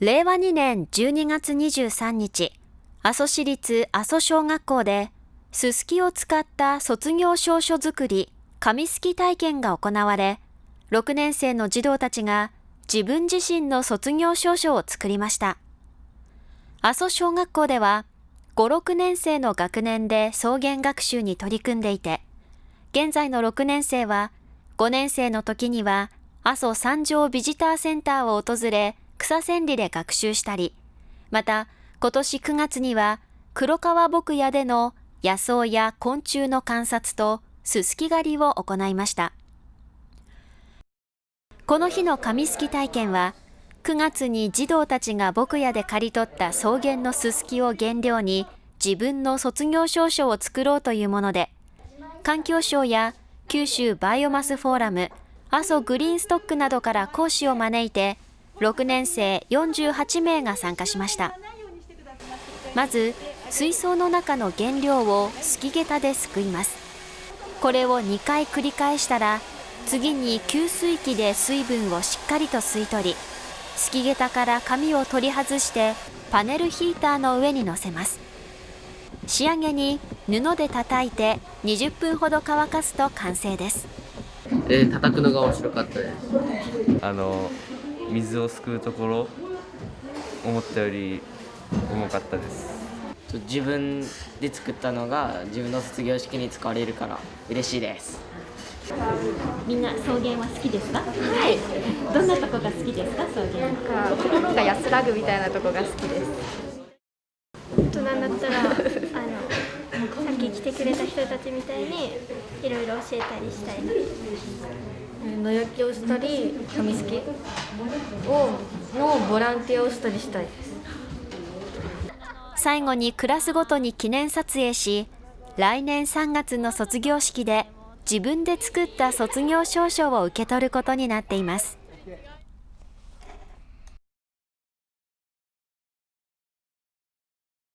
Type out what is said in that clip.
令和2年12月23日、阿蘇市立阿蘇小学校で、すすきを使った卒業証書作り、紙すき体験が行われ、6年生の児童たちが自分自身の卒業証書を作りました。阿蘇小学校では、5、6年生の学年で草原学習に取り組んでいて、現在の6年生は、5年生の時には、阿蘇三条ビジターセンターを訪れ、草千里で学習したり、また、今年9月には、黒川牧野での野草や昆虫の観察とすすき狩りを行いました。この日の紙すき体験は、9月に児童たちが牧野で刈り取った草原のすすきを原料に自分の卒業証書を作ろうというもので、環境省や九州バイオマスフォーラム、阿蘇グリーンストックなどから講師を招いて、6年生48名が参加しました。まず、水槽の中の原料をすきげたですくいます。これを2回繰り返したら、次に給水器で水分をしっかりと吸い取り、すきげたから紙を取り外してパネルヒーターの上に乗せます仕上げに布で叩いて20分ほど乾かすと完成ですえー、叩くのが面白かったですあの水をすくうところ思ったより重かったです。自分で作ったのが自分の卒業式に使われるから嬉しいです。みんな草原は好きですか？はい。どんなとこが好きですか草原？なんか心が安らぐみたいなとこが好きです大人になったらあのさっき来てくれた人たちみたいにいろいろ教えたりしたい野焼きをしたり紙すきをのボランティアをしたりしたいです最後にクラスごとに記念撮影し来年3月の卒業式で自分で作った卒業証書を受け取ることになっています。